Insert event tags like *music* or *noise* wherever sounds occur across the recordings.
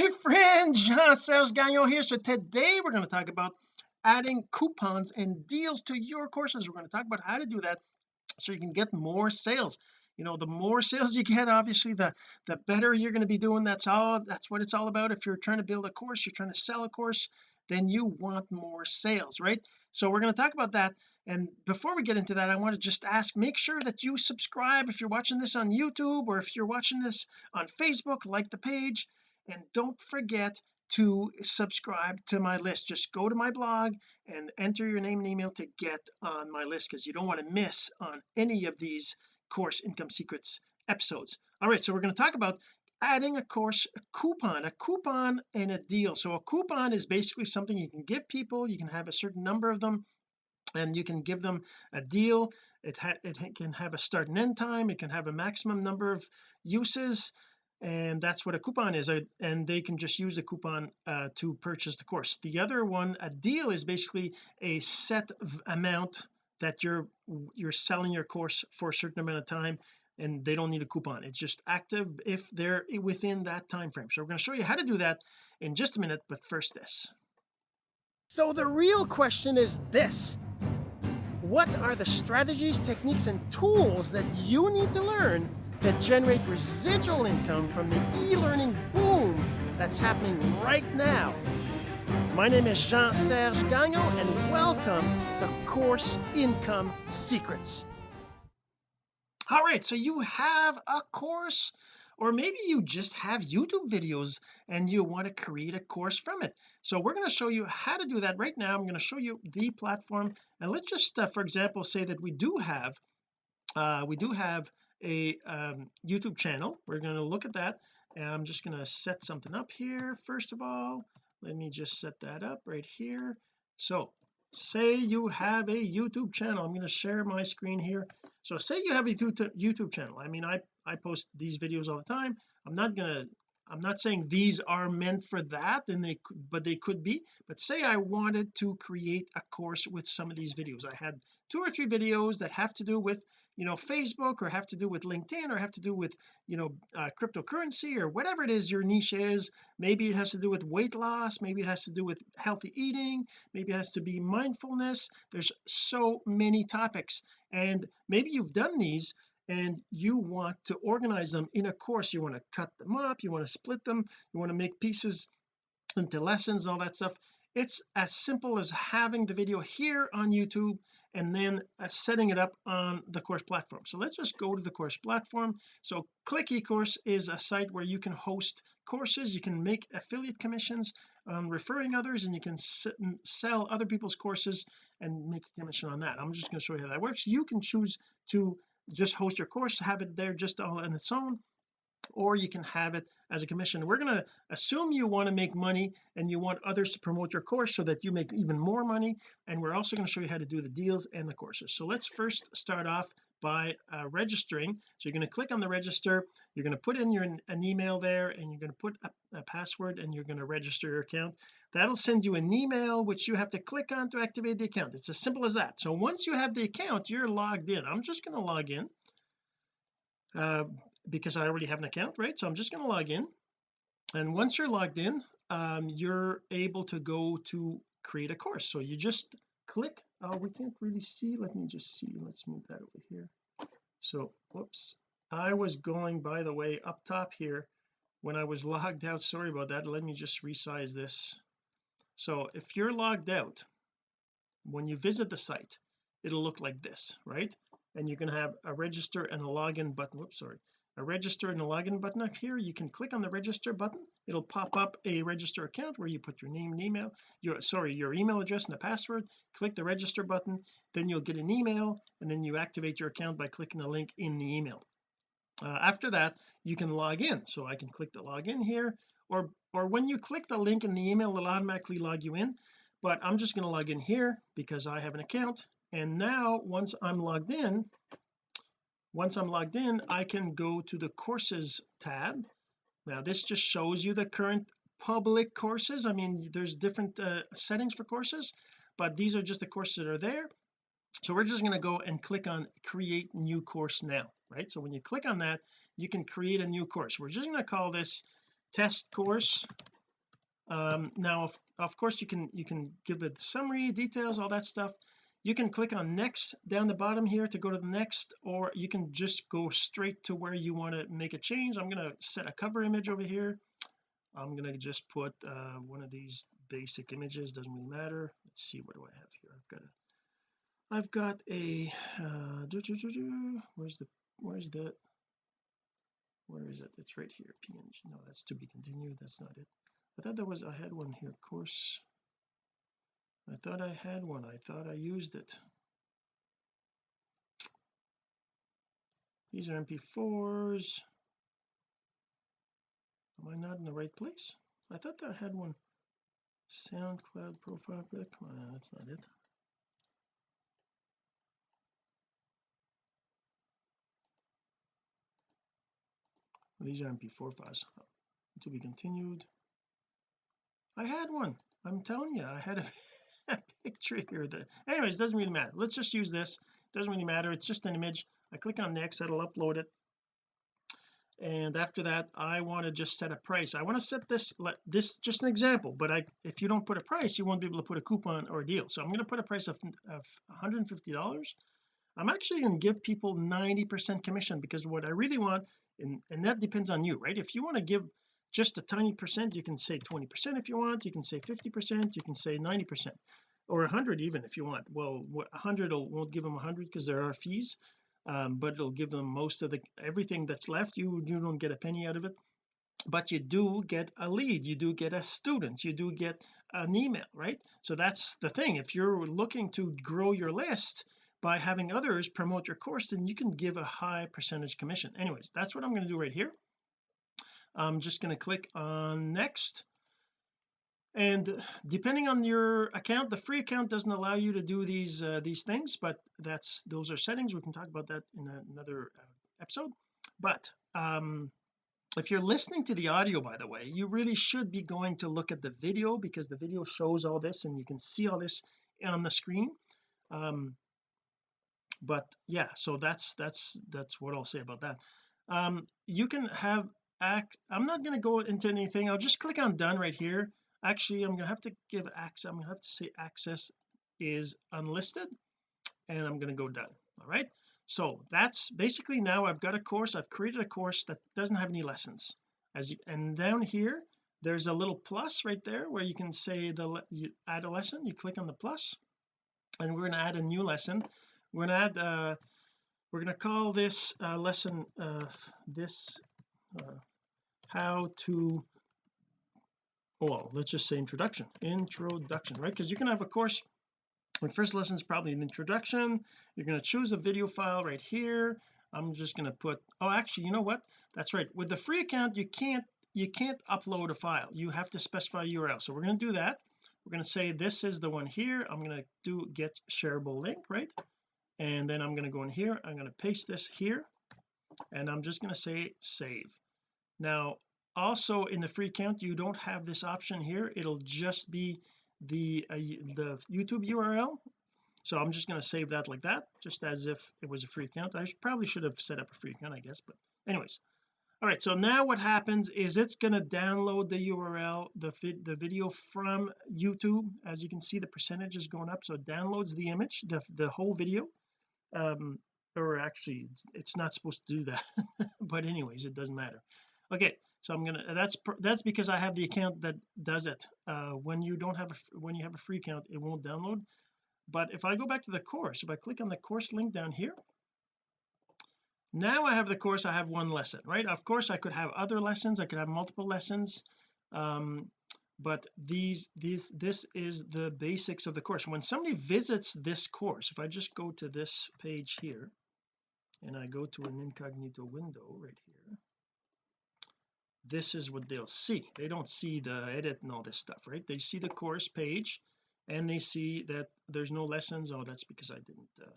my friend Jean-Serge Gagnon here. So today we're going to talk about adding coupons and deals to your courses. We're going to talk about how to do that so you can get more sales. You know the more *laughs* sales you get obviously the the better you're going to be doing. That's all that's what it's all about. If you're trying to build a course you're trying to sell a course then you want more sales right? So we're going to talk about that. And before we get into that I want to just ask make sure that you subscribe. If you're watching this on YouTube or if you're watching this on Facebook like the page and don't forget to subscribe to my list. Just go to my blog and enter your name and email to get on my list because you don't want to miss on any of these course income secrets episodes. All right so we're going to talk about adding a course a coupon a coupon and a deal. So a coupon is basically something you can give people. You can have a certain number of them and you can give them a deal. It, it can have a start and end time. It can have a maximum number of uses and that's what a coupon is and they can just use the coupon uh, to purchase the course. The other one a deal is basically a set amount that you're you're selling your course for a certain amount of time and they don't need a coupon. It's just active if they're within that time frame so we're going to show you how to do that in just a minute but first this. So the real question is this. What are the strategies techniques and tools that you need to learn to generate residual income from the e-learning boom that's happening right now. My name is Jean-Serge Gagnon and welcome to Course Income Secrets. All right, so you have a course or maybe you just have YouTube videos and you want to create a course from it so we're going to show you how to do that right now I'm going to show you the platform and let's just uh, for example say that we do have uh, we do have a um, YouTube channel. We're going to look at that. And I'm just going to set something up here first of all. Let me just set that up right here. So say you have a YouTube channel. I'm going to share my screen here. So say you have a YouTube channel. I mean I I post these videos all the time. I'm not gonna I'm not saying these are meant for that and they could but they could be but say I wanted to create a course with some of these videos. I had two or three videos that have to do with you know Facebook or have to do with LinkedIn or have to do with you know uh, cryptocurrency or whatever it is your niche is. Maybe it has to do with weight loss maybe it has to do with healthy eating maybe it has to be mindfulness. There's so many topics and maybe you've done these and you want to organize them in a course. You want to cut them up you want to split them you want to make pieces into lessons all that stuff. It's as simple as having the video here on YouTube and then uh, setting it up on the course platform. So let's just go to the course platform. So click ecourse is a site where you can host courses you can make affiliate commissions on referring others and you can sell other people's courses and make a commission on that. I'm just going to show you how that works. You can choose to just host your course have it there just all on its own or you can have it as a commission. We're going to assume you want to make money and you want others to promote your course so that you make even more money. And we're also going to show you how to do the deals and the courses. So let's first start off by uh, registering. So you're going to click on the register. You're going to put in your an email there and you're going to put a, a password and you're going to register your account. That'll send you an email which you have to click on to activate the account. It's as simple as that. So once you have the account you're logged in. I'm just going to log in. Uh, because I already have an account right? So I'm just going to log in. And once you're logged in um, you're able to go to create a course. So you just click oh we can't really see. Let me just see. Let's move that over here. So whoops. I was going by the way up top here when I was *laughs* logged out. Sorry about that. Let me just resize this. So if you're logged out when you visit the site it'll look like this right? And you're going to have a register and a login button. Whoops sorry a register and a login button up here. You can click on the register button. It'll pop up a register account where you put your name and email your sorry your email address and a password. Click the register button. Then you'll get an email and then you activate your account by clicking the link in the email. Uh, after that you can log in. So I can click the login here or or when you click the link in the email it'll automatically log you in. But I'm just going to log in here because I have an account. And now once I'm logged in once I'm logged in I can go to the courses tab. Now this just shows you the current public courses. I mean there's different uh, settings for courses but these are just the courses that are there. So we're just going to go and click on create new course now right? So when you click on that you can create a new course. We're just going to call this test course. Um now of, of course you can you can give it summary details all that stuff you can click on next down the bottom here to go to the next or you can just go straight to where you want to make a change. I'm going to set a cover image over here. I'm going to just put uh, one of these basic images doesn't really matter. Let's see what do I have here? I've got a I've got a uh, doo -doo -doo where's the where's the where is it? It's right here png no that's to be continued. That's not it. I thought there was I had one here of course I thought I had one. I thought I used it. These are mp4s am I not in the right place? I thought I had one. SoundCloud profile pic. Oh, that's not it. These are mp4 files to be continued. I had one. I'm telling you I had a *laughs* *laughs* picture here that anyways doesn't really matter. Let's just use this. Doesn't really matter. It's just an image. I click on next that'll upload it. And after that I want to just set a price. I want to set this this just an example but I if you don't put a price you won't be able to put a coupon or a deal. So I'm going to put a price of, of 150 dollars. I'm actually going to give people 90 percent commission because what I really want and and that depends on you right? If you want to give just a tiny percent you can say 20 percent if you want you can say 50 percent you can say 90 percent or 100 even if you want. Well 100 will, won't give them 100 because there are fees um, but it'll give them most of the everything that's left you you don't get a penny out of it. But you do get a lead you do get a student you do get an email right? So that's the thing if you're looking to grow your list by having others promote your course then you can give a high percentage commission. Anyways that's what I'm going to do right here I'm just going to click on next. And depending on your account the free account doesn't allow you to do these uh, these things but that's those are settings. We can talk about that in another uh, episode. But um if you're listening to the audio by the way you really should be going to look at the video because the video shows all this and you can see all this on the screen. Um but yeah so that's that's that's what I'll say about that. Um you can have act I'm not going to go into anything. I'll just click on done right here. Actually I'm gonna have to give access I'm gonna have to say access is unlisted and I'm going to go done all right? So that's basically now I've got a course. I've created a course that doesn't have any lessons. As you and down here there's a little plus right there where you can say the you add a lesson. You click on the plus and we're going to add a new lesson. We're going to add uh we're going to call this uh, lesson uh this uh, how to well let's just say introduction introduction right? Because you can have a course. The first lesson is probably an introduction. You're going to choose a video file right here. I'm just going to put oh actually you know what? That's right. With the free account you can't you can't upload a file. You have to specify URL so we're going to do that. We're going to say this is the one here. I'm going to do get shareable link right? And then I'm going to go in here. I'm going to paste this here. And I'm just going to say save now also in the free account you don't have this option here. It'll just be the uh, the YouTube URL so I'm just going to save that like that just as if it was a free account. I probably should have set up a free account I guess but anyways. All right so now what happens is it's going to download the URL the the video from YouTube. As you can see the percentage is going up so it downloads the image the, the whole video. Um or actually it's not supposed to do that *laughs* but anyways it doesn't matter okay so I'm gonna that's that's because I have the account that does it. Uh when you don't have a when you have a free account it won't download. But if I go back to the course if I click on the course link down here now I have the course I have one lesson right? Of course I could have other lessons I could have multiple lessons um but these these this is the basics of the course. When somebody visits this course if I just go to this page here and I go to an incognito window right here this is what they'll see. They don't see the edit and all this stuff right? They see the course page and they see that there's no lessons. Oh that's because I didn't uh,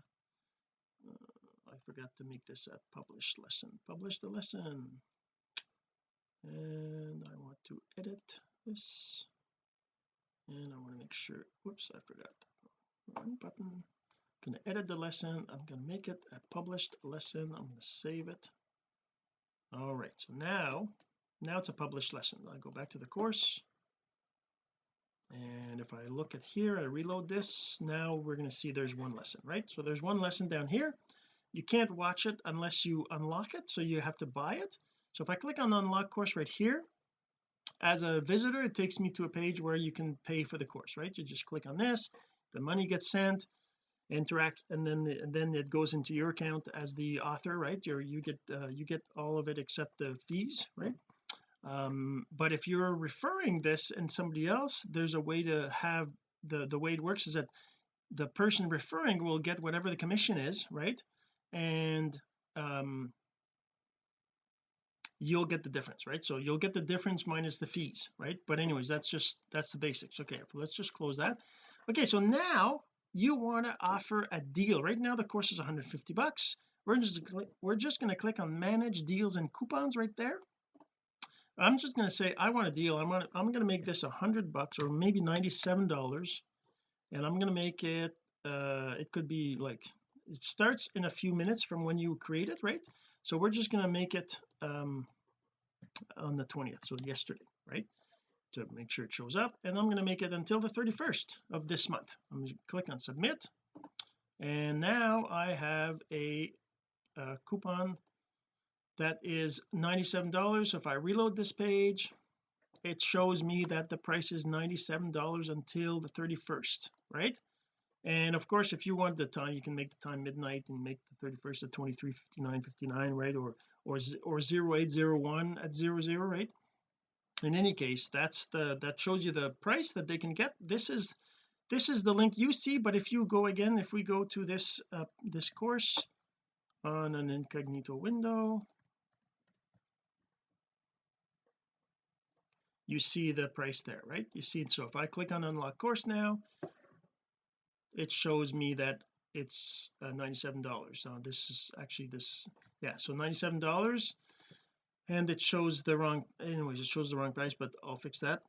uh, I forgot to make this a published lesson. Publish the lesson. And I want to edit this. And I want to make sure whoops I forgot one button. I'm going to edit the lesson. I'm going to make it a published lesson. I'm going to save it. All right so now now it's a published lesson. I go back to the course. And if I look at here I reload this. Now we're going to see there's one lesson right? So there's one lesson down here. You can't watch it unless you unlock it so you have to buy it. So if I click on unlock course right here as a visitor it takes me to a page where you can pay for the course right? You just click on this the money gets sent interact and then and then it goes into your account as the author right? You you get uh, you get all of it except the fees right um, but if you're referring this and somebody else there's a way to have the the way it works is that the person referring will get whatever the commission is right? And um you'll get the difference right? So you'll get the difference minus the fees right? But anyways that's just that's the basics. Okay let's just close that. Okay so now you want to offer a deal. Right now the course is 150 bucks. We're just we're just going to click on manage deals and coupons right there I'm just going to say I want a deal. I'm to I'm to make this a hundred bucks or maybe 97 dollars and I'm going to make it uh it could be like it starts in a few minutes from when you create it right? So we're just going to make it um on the 20th so yesterday right? To make sure it shows up and I'm going to make it until the 31st of this month. I'm going to click on submit and now I have a, a coupon that is $97 so if I reload this page it shows me that the price is $97 until the 31st right? And of course if you want the time you can make the time midnight and make the 31st at 23:59:59 right? Or or or 0801 at 00 right? In any case that's the that shows you the price that they can get. This is this is the link you see but if you go again if we go to this uh, this course on an incognito window you see the price there right? You see so if I click on unlock course now it shows me that it's uh, 97 dollars. Now this is actually this yeah so 97 dollars and it shows the wrong anyways it shows the wrong price but I'll fix that.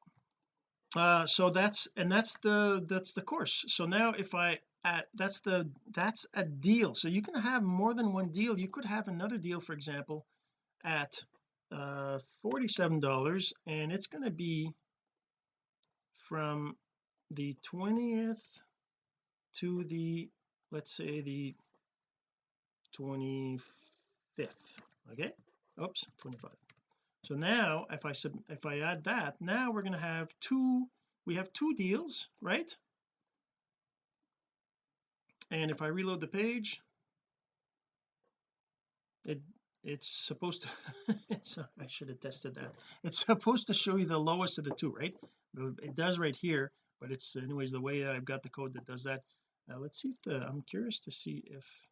Uh so that's and that's the that's the course. So now if I add that's the that's a deal. So you can have more than one deal. You could have another deal for example at uh 47 dollars and it's going to be from the 20th to the let's say the 25th okay? Oops 25 so now if I sub if I add that now we're going to have two we have two deals right? And if I reload the page it it's supposed to *laughs* it's I should have tested that. It's supposed to show you the lowest of the two right? It does right here but it's anyways the way I've got the code that does that. Now let's see if the I'm curious to see if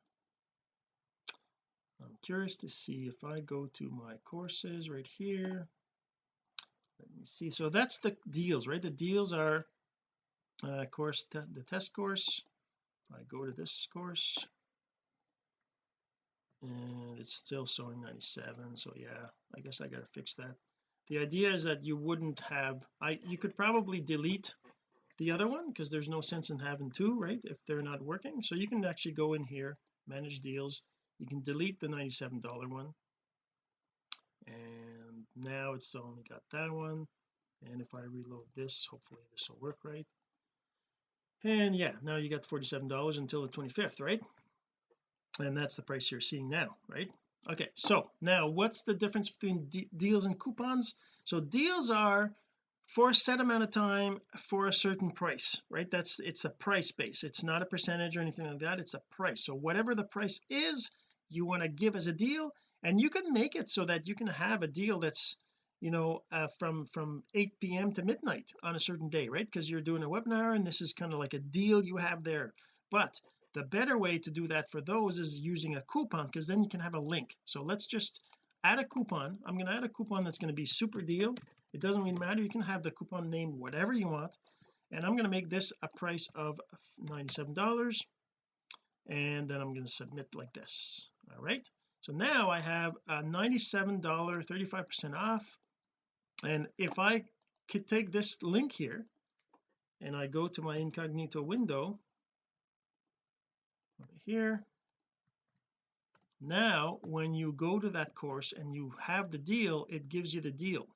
I'm curious to see if I go to my courses right here. Let me see. So that's the deals right? The deals are uh course te the test course. If I go to this course and it's still showing 97 so yeah I guess I gotta fix that. The idea is that you wouldn't have I you could probably delete the other one because there's no sense in having two right if they're not working. So you can actually go in here manage deals. You can delete the 97 dollar one. And now it's only got that one. And if I reload this hopefully this will work right. And yeah now you got 47 dollars until the 25th right and that's the price you're seeing now right? Okay so now what's the difference between deals and coupons? So deals are for a set amount of time for a certain price right? That's it's a price base. It's not a percentage or anything like that. It's a price. So whatever the price is you want to give as a deal and you can make it so that you can have a deal that's you know uh, from from 8 p.m to midnight on a certain day right? Because you're doing a webinar and this is kind of like a deal you have there. But the better way to do that for those is using a coupon because then you can have a link. So let's just add a coupon. I'm going to add a coupon that's going to be super deal. It doesn't really matter. You can have the coupon name whatever you want. And I'm going to make this a price of $97 and then I'm going to submit like this. All right? So now I have a $97 35 percent off. And if I could take this link here and I go to my incognito window here. Now when you go to that course and you have the deal it gives you the deal.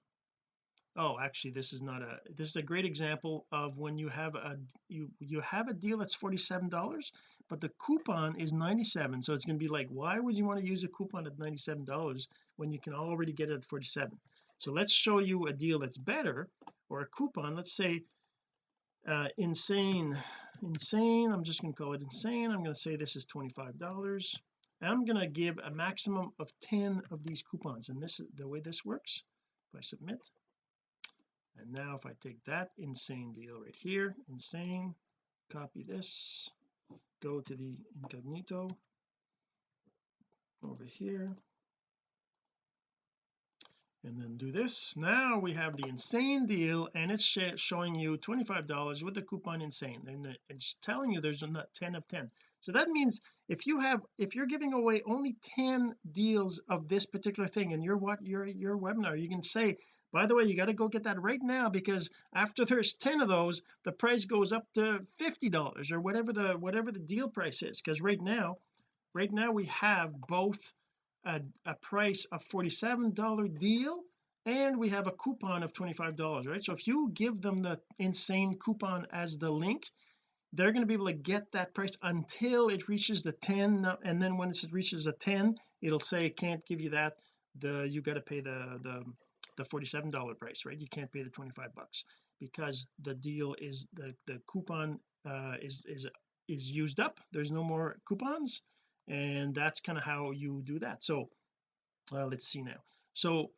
Oh actually this is not a this is a great example of when you have a you you have a deal that's 47 dollars but the coupon is 97 so it's going to be like why would you want to use a coupon at 97 dollars when you can already get it at 47 so let's show you a deal that's better or a coupon let's say uh insane insane. I'm just going to call it insane. I'm going to say this is 25 dollars. I'm going to give a maximum of 10 of these coupons. And this is the way this works. If I submit. And now if I take that insane deal right here insane copy this go to the incognito over here and then do this. Now we have the insane deal and it's sh showing you $25 with the coupon insane. And it's telling you there's not 10 of 10 so that means if you have if you're giving away only 10 deals of this particular thing in your what your your webinar you can say by the way you got to go get that right now because after there's 10 of those the price goes up to $50 or whatever the whatever the deal price is. Because right now right now we have both a, a price of $47 deal and we have a coupon of $25 right? So if you give them the insane coupon as the link they're going to be able to get that price until it reaches the 10 and then when it reaches a 10 it'll say it can't give you that the you got to pay the the the 47 dollar price right? You can't pay the 25 bucks because the deal is the the coupon uh is is is used up. There's no more coupons and that's kind of how you do that. So uh, let's see now. So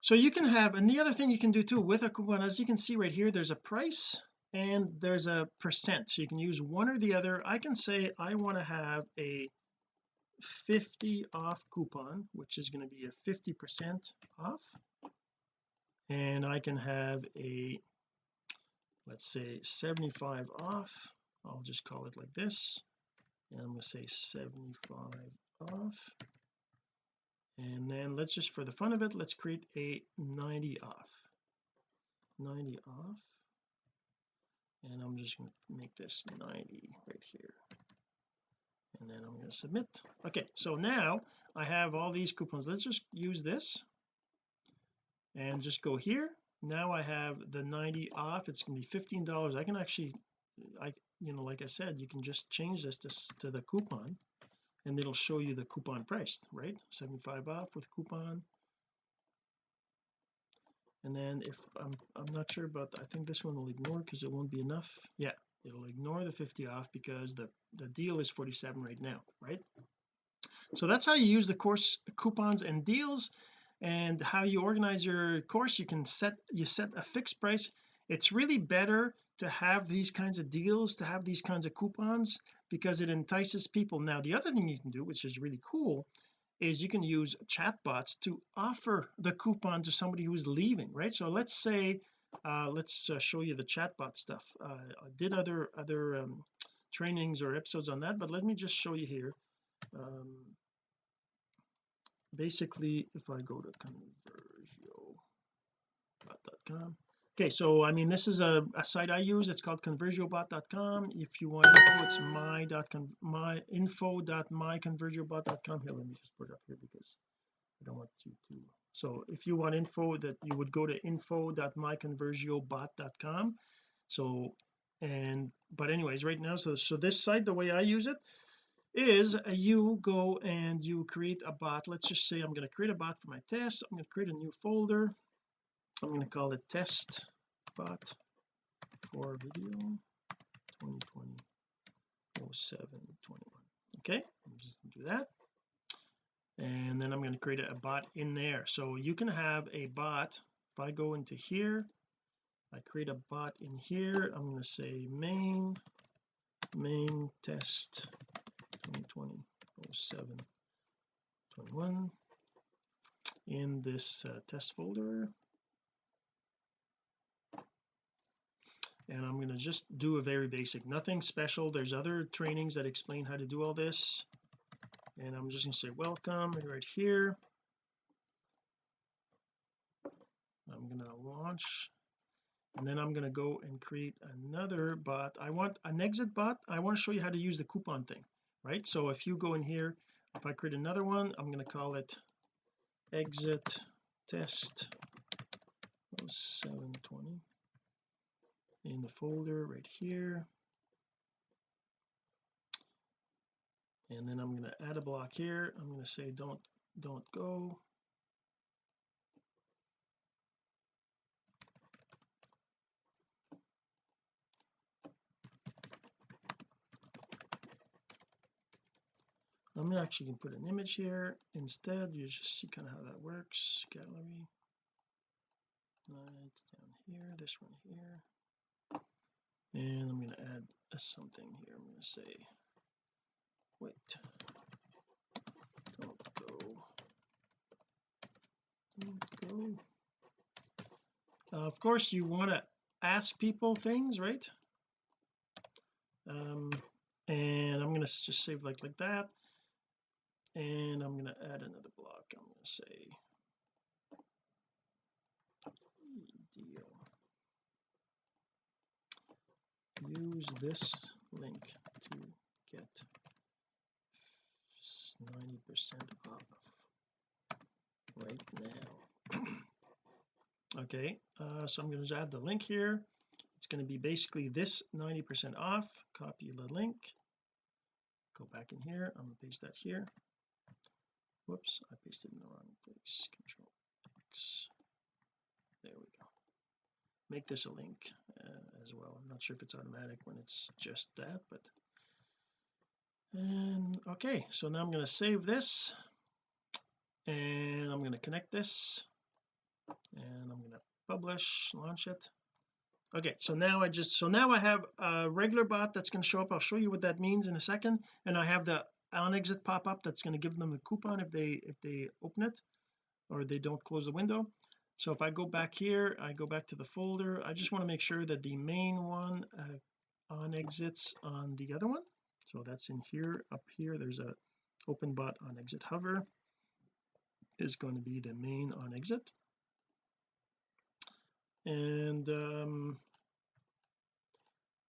so you can have and the other thing you can do too with a coupon as you can see right here there's a price and there's a percent. So you can use one or the other. I can say I want to have a 50 off coupon which is going to be a 50 percent off. And I can have a let's say 75 off. I'll just call it like this and I'm going to say 75 off. And then let's just for the fun of it let's create a 90 off. 90 off. And I'm just going to make this 90 right here. And then I'm going to submit. Okay so now I have all these coupons. Let's just use this and just go here. Now I have the 90 off. It's going to be $15 I can actually I you know like I said you can just change this to, to the coupon and it'll show you the coupon price right? 75 off with coupon. And then if I'm I'm not sure but I think this one will ignore because it won't be enough. Yeah it'll ignore the 50 off because the the deal is 47 right now right? So that's how you use the course coupons and deals and how you organize your course. You can set you set a fixed price. It's really better to have these kinds of deals to have these kinds of coupons because it entices people. Now the other thing you can do which is really cool is you can use chatbots to offer the coupon to somebody who's leaving right? So let's say uh let's uh, show you the chatbot stuff. Uh, I did other other um, trainings or episodes on that but let me just show you here. Um basically if I go to conversiobot.com okay so I mean this is a, a site I use. It's called conversiobot.com if you want info it's my dot my info dot my conversiobot.com here let me just put it up here because I don't want you to. So if you want info that you would go to info dot info.myconversiobot.com so and but anyways right now so so this site the way I use it is you go and you create a bot. Let's just say I'm going to create a bot for my test. I'm going to create a new folder I'm going to call it test bot for video 2020 0721 okay I'm just going to do that. And then I'm going to create a bot in there. So you can have a bot. If I go into here I create a bot in here I'm going to say main main test 2020 07 21 in this uh, test folder and I'm going to just do a very basic nothing special. There's other trainings that explain how to do all this. And I'm just going to say welcome right here. I'm going to launch and then I'm going to go and create another bot. I want an exit bot. I want to show you how to use the coupon thing right? So if you go in here if I create another one I'm going to call it exit test. 720 in the folder right here. And then I'm going to add a block here. I'm going to say don't don't go. I'm actually going to put an image here. Instead you just see kind of how that works. Gallery. Right down here this one here and I'm going to add something here. I'm going to say wait. Don't go. Don't go. Uh, of course you want to ask people things right? Um and I'm going to just save like like that. And I'm going to add another block. I'm going to say deal use this link to get 90% off right now. *clears throat* Okay uh, so I'm going to add the link here. It's going to be basically this 90% off copy the link. Go back in here I'm going to paste that here. Whoops I pasted in the wrong place control X. There we go make this a link uh, as well. I'm not sure if it's automatic when it's just that but and okay so now I'm going to save this and I'm going to connect this and I'm going to publish launch it. Okay so now I just so now I have a regular bot that's going to show up. I'll show you what that means in a second and I have the on exit pop-up that's going to give them a coupon if they if they open it or they don't close the window so if I go back here I go back to the folder I just want to make sure that the main one uh, on exits on the other one so that's in here up here there's a open bot on exit hover is going to be the main on exit. And um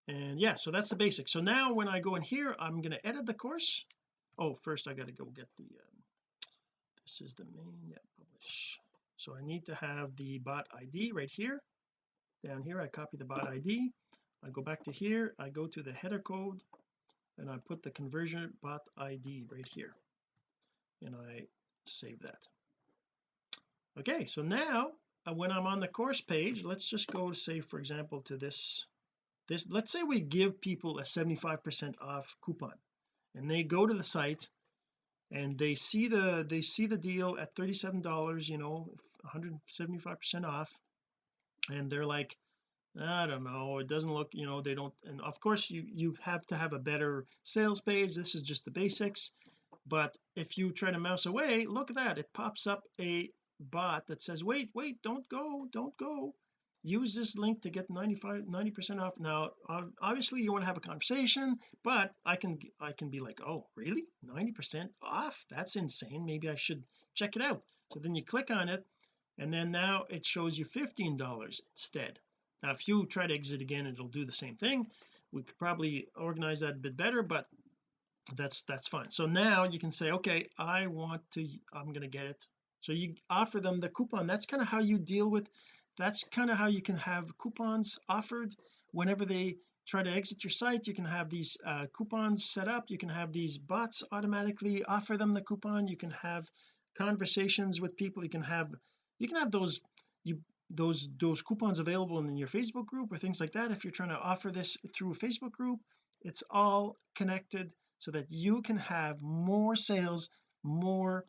and yeah so that's the basic. So now when I go in here I'm going to edit the course. Oh first I got to go get the um, this is the main yeah publish so I need to have the bot ID right here. Down here I copy the bot ID I go back to here I go to the header code and I put the conversion bot ID right here. And I save that. Okay so now uh, when I'm on the course page let's just go say for example to this this let's say we give people a 75 percent off coupon and they go to the site and they see the they see the deal at 37 dollars you know 175 percent off. And they're like I don't know it doesn't look you know they don't and of course you you have to have a better sales page. This is just the basics. But if you try to mouse away look at that. It pops up a bot that says wait wait don't go don't go use this link to get 95 90 percent off. Now obviously you want to have a conversation but I can I can be like oh really? 90 percent off? That's insane. Maybe I should check it out. So then you click on it and then now it shows you $15 instead. Now if you try to exit again it'll do the same thing. We could probably organize that a bit better but that's that's fine. So now you can say okay I want to I'm going to get it. So you offer them the coupon. That's kind of how you deal with that's kind of how you can have coupons offered. Whenever they try to exit your site you can have these uh, coupons set up. You can have these bots automatically offer them the coupon. You can have conversations with people. You can have you can have those you those those coupons available in your Facebook group or things like that. If you're trying to offer this through a Facebook group it's all connected so that you can have more sales more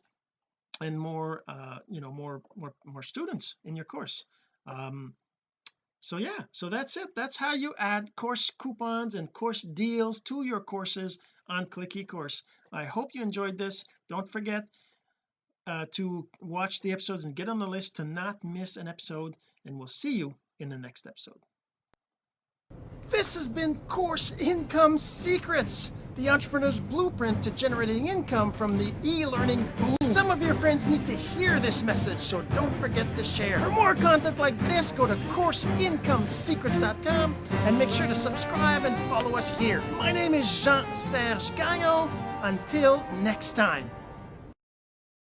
and more uh you know more more more students in your course um so yeah so that's it. That's how you add course coupons and course deals to your courses on click ecourse. I hope you enjoyed this. Don't forget uh, to watch the episodes and get on the list to not miss an episode and we'll see you in the next episode. This has been course income secrets the entrepreneur's blueprint to generating income from the e-learning boom. Some of your friends need to hear this message, so don't forget to share. For more content like this, go to CourseIncomeSecrets.com and make sure to subscribe and follow us here. My name is Jean-Serge Gagnon. Until next time.